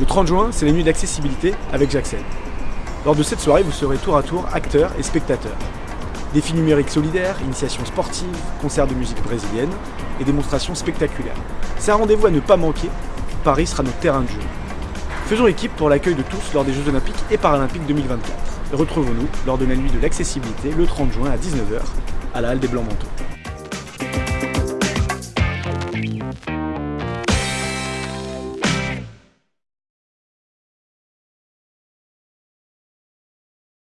Le 30 juin, c'est la nuit d'accessibilité avec Jackson. Lors de cette soirée, vous serez tour à tour acteurs et spectateurs. Défis numériques solidaires, initiations sportives, concerts de musique brésilienne et démonstrations spectaculaires. C'est un rendez-vous à ne pas manquer, Paris sera notre terrain de jeu. Faisons équipe pour l'accueil de tous lors des Jeux Olympiques et Paralympiques 2024. Retrouvons-nous lors de la nuit de l'accessibilité le 30 juin à 19h à la Halle des Blancs-Manteaux.